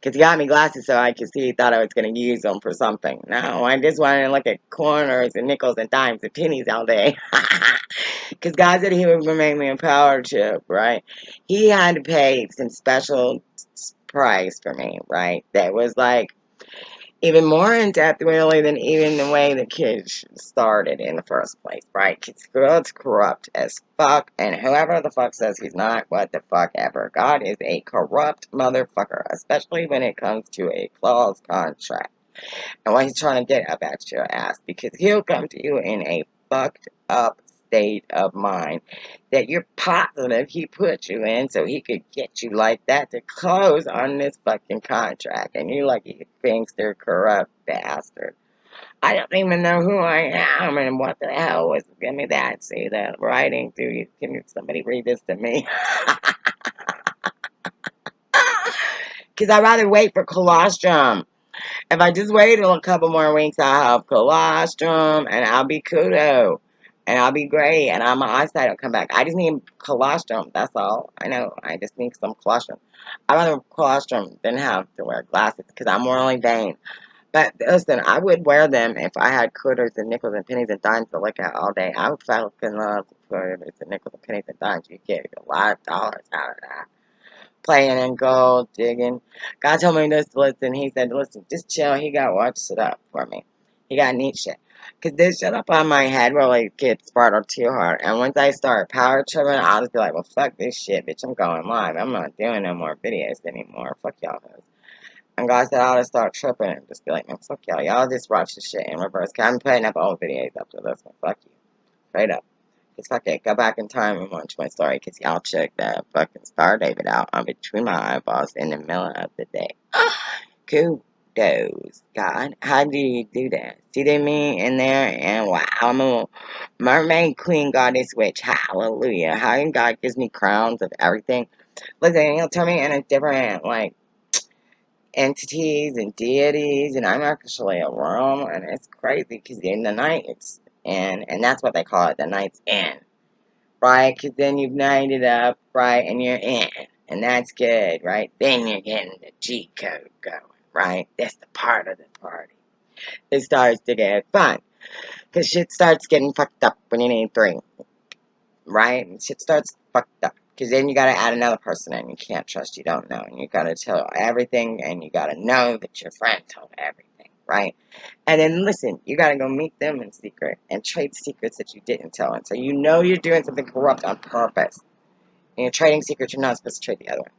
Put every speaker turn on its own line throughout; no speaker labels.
Because he got me glasses so I could see he thought I was going to use them for something. No, I just wanted to look at corners and nickels and dimes and pennies all day. Because God said he would make me a power chip, right? He had to pay some special price for me, right? That was like even more in depth, really, than even the way the kids started in the first place, right? Because God's corrupt as fuck, and whoever the fuck says he's not, what the fuck ever. God is a corrupt motherfucker, especially when it comes to a clause contract. And what he's trying to get up at your ass, because he'll come to you in a fucked up state of mind that you're positive he put you in so he could get you like that to close on this fucking contract. And you're like you gangster, corrupt bastard. I don't even know who I am and what the hell was give me that. See that writing? Do you can somebody read this to me? Because I'd rather wait for colostrum. If I just wait a couple more weeks, I'll have colostrum and I'll be kudo and I'll be great, and I'm, my eyesight will come back. I just need colostrum. That's all. I know. I just need some colostrum. I'd rather colostrum than have to wear glasses because I'm morally vain. But listen, I would wear them if I had quarters and nickels and pennies and dimes to look at all day. I would fucking love quarters and nickels and pennies and dimes. You get a lot of dollars out of that. Playing in gold, digging. God told me this, listen. He said, listen, just chill. He got watch it up for me. He got neat shit. Because this shit up on my head really gets sparkled too hard. And once I start power tripping, I'll just be like, well, fuck this shit, bitch. I'm going live. I'm not doing no more videos anymore. Fuck y'all. And God said, I'll just start tripping and just be like, man, fuck y'all. Y'all just watch this shit in reverse. Cause I'm putting up old videos up this one. Fuck you. Straight up. Cause fuck it. Go back in time and watch my story. Cause y'all check that fucking Star David out I'm between my eyeballs in the middle of the day. cool those. God, how do you do that? See they me in there? And wow, I'm a mermaid queen goddess witch. Hallelujah. How God gives me crowns of everything. Listen, he'll turn me into different, like, entities and deities, and I'm actually a worm, and it's crazy because in the night it's in, and that's what they call it, the night's in, right? Because then you've nighted up, right, and you're in, and that's good, right? Then you're getting the G code going right? That's the part of the party. It starts to get fun. Because shit starts getting fucked up when you need three. Right? And shit starts fucked up. Because then you gotta add another person in. You can't trust you don't know. And you gotta tell everything. And you gotta know that your friend told everything. Right? And then listen, you gotta go meet them in secret. And trade secrets that you didn't tell. And so you know you're doing something corrupt on purpose. And you're trading secrets you're not supposed to trade the other one.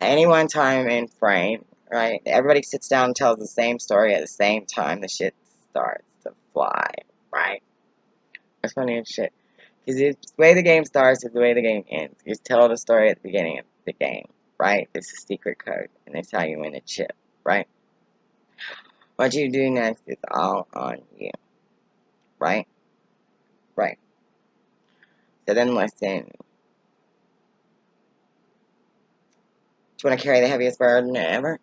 Any one time in frame, right? Everybody sits down and tells the same story at the same time. The shit starts to fly, right? That's funny as shit. Because the way the game starts is the way the game ends. You tell the story at the beginning of the game, right? It's a secret code, and they how you win the chip, right? What you do next is all on you, right? Right. So then listen. Do you want to carry the heaviest burden ever?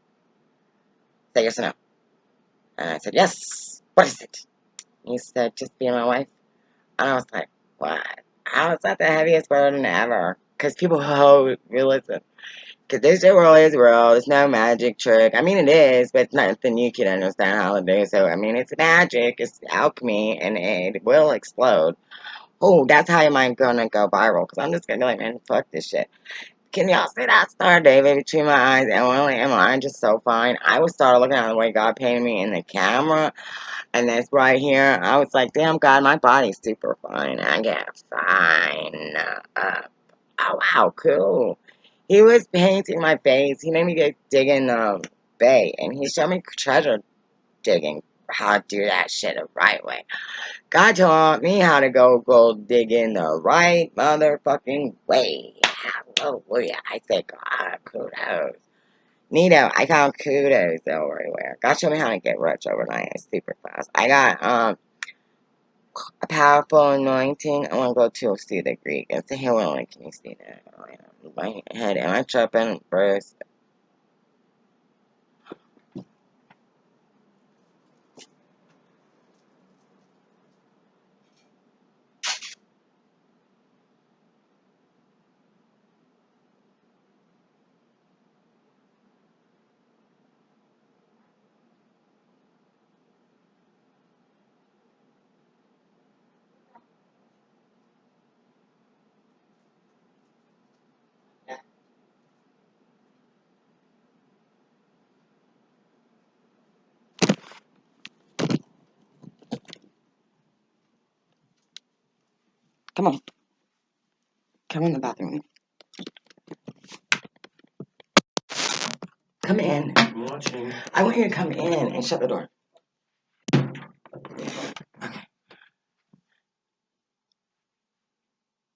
Say yes or no. And I said, yes. What is it? He said, just be my wife. And I was like, what? Is that the heaviest burden ever? Because people hold realism. Because this world is real. It's no magic trick. I mean, it is, but it's nothing you can understand how to do. So, I mean, it's magic. It's alchemy, and it will explode. Oh, that's how your mind gonna go viral. Because I'm just gonna be like, man, fuck this shit. Can y'all see that star, David, between my eyes? And really, am I just so fine? I would start looking at the way God painted me in the camera. And this right here, I was like, damn, God, my body's super fine. I get fine up. Oh, wow, cool. He was painting my face. He made me go digging the bay. And he showed me treasure digging, how to do that shit the right way. God taught me how to go gold digging the right motherfucking way. Hallelujah. I say, God, kudos. Neato, I found kudos everywhere. God showed me how to get rich overnight. It's super fast. I got um a powerful anointing. I want to go to see the Greek. It's a healing. Can you see that? Oh, yeah. My head. Am I tripping? Bruce? Come on. Come in the bathroom. Come in.
I'm watching.
I want you to come in and shut the door. Okay.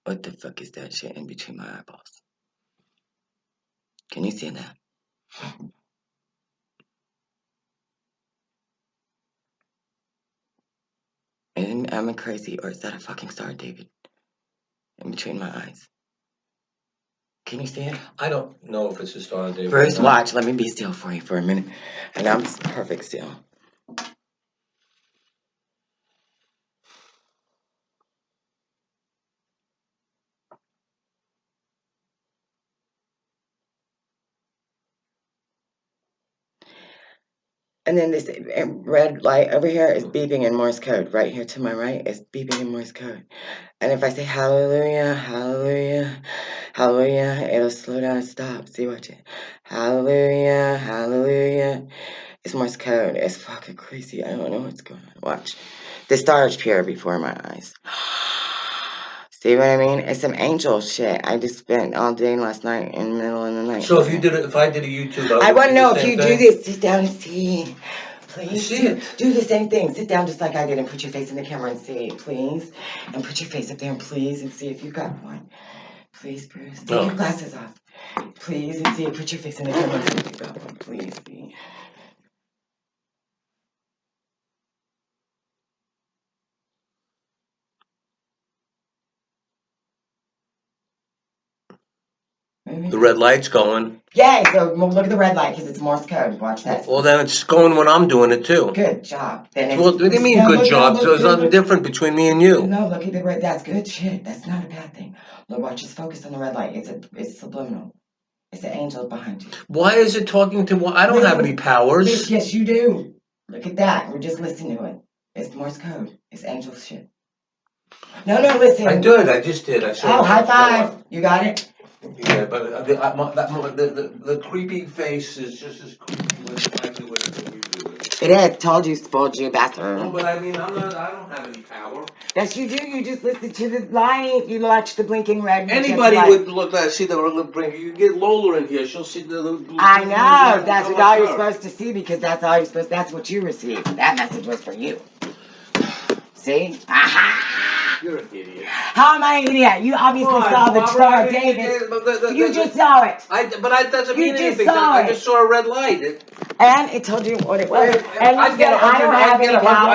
What the fuck is that shit in between my eyeballs? Can you see that? And am I crazy or is that a fucking star, David? In between my eyes. Can you see it?
I don't know if it's a star David.
Bruce, watch. Let me be still for you for a minute. And I'm perfect still. And then this red light over here is beeping in Morse code. Right here to my right is beeping in Morse code. And if I say hallelujah, hallelujah, hallelujah, it'll slow down and stop. See, watch it. Hallelujah, hallelujah. It's Morse code. It's fucking crazy. I don't know what's going on. Watch. The stars appear before my eyes. See what I mean? It's some angel shit. I just spent all day last night in the middle of the night.
So if you did it, if I did a YouTube,
I
would
want to know if you do this. Sit down and see. Please
see
do, do the same thing. Sit down just like I did and put your face in the camera and see, please. And put your face up there and please and see if you got one. Please, Bruce. Take your glasses off. Please and see. Put your face in the camera and see if you got one. Please. See. Maybe.
The red light's going.
Yay! So well, look at the red light because it's Morse code. Watch that.
Well, then it's going when I'm doing it too.
Good job. Then it's,
Well, what do you mean
no,
good
look,
job?
No,
So
look,
there's
look,
nothing
look.
different between me and you.
No, look at the red. That's good shit. That's not a bad thing. Look, watch. Just focus on the red light. It's a, it's subliminal. It's an angel behind you.
Why is it talking to? I don't have any powers.
yes, you do. Look at that. We're just listening to it. It's Morse code. It's angel shit. No, no, listen.
I did. I just did. I saw.
Oh, high five. You got it.
Yeah, but uh, the, I, my, that, mo- the, the the creepy face is just as creepy when I do it as you do it.
It is. Told you, spoiled you,
No,
bastard.
but I mean, I'm not. I don't have any power.
Yes, you do. You just listen to the light. You watch the blinking red. you
Anybody
light.
would look at see the little bring. You get Lola in here, she'll see the.
I know. That's what all you're supposed to see because that's all you're supposed. That's what you received. That message was for you. See? Aha!
You're an idiot.
How am I an idiot? You obviously
on,
saw the
Barbara,
Star of David.
but the- the-
You
the-
just saw it,
I, but I doesn't
You
mean
just
anything.
saw
I
it.
just saw a red light. It,
and it told you what it was.
Well,
And
I'd
you
get hundred-
don't have
get
any
a
power.